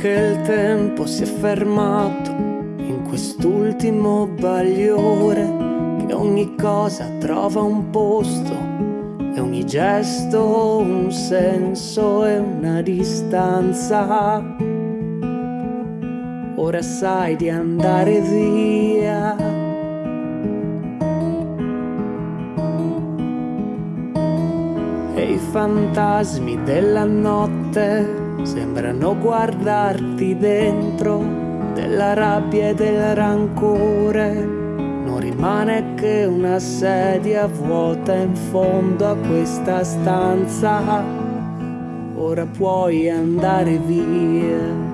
che il tempo si è fermato in quest'ultimo bagliore, che ogni cosa trova un posto e ogni gesto un senso e una distanza. Ora sai di andare via. E i fantasmi della notte sembrano guardarti dentro della rabbia e del rancore. Non rimane che una sedia vuota in fondo a questa stanza. Ora puoi andare via.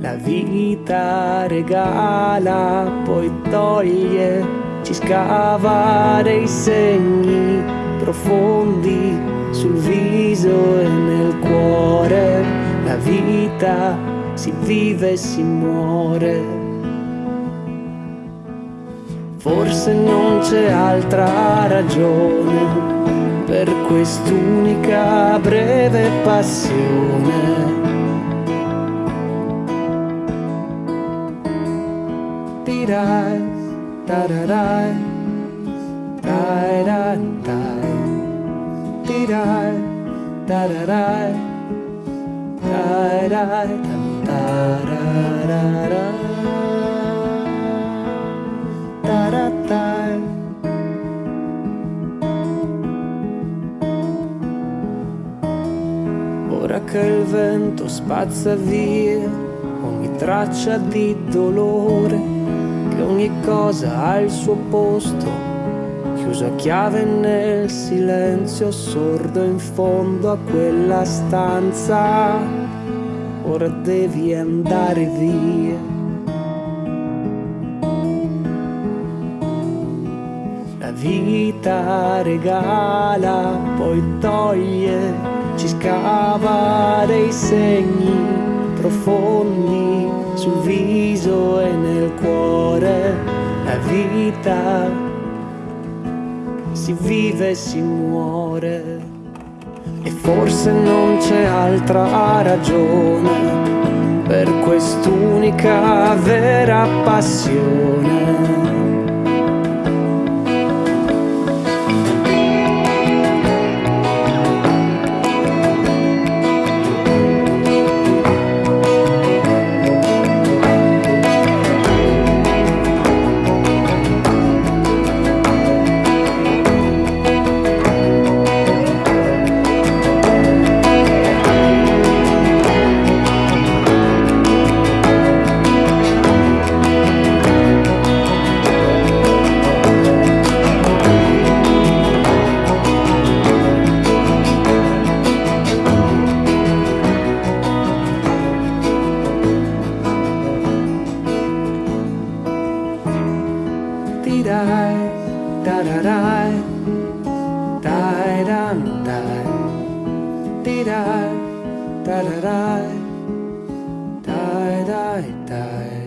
La vita regala, poi toglie, ci scava dei segni profondi sul viso e nel cuore. La vita si vive e si muore. Forse non c'è altra ragione per quest'unica breve passione. Tirai, tararai, dai, da da da da da da da da dai Ora che il vento spazza via ogni traccia di dolore, che ogni cosa ha il suo posto chiuso a chiave nel silenzio sordo in fondo a quella stanza. Ora devi andare via. La vita regala, poi toglie, ci scava dei segni profondi sul viso e nel cuore. La vita si vive e si muore. E forse non c'è altra ragione per quest'unica vera passione di da da da da da da da di da da da da da da da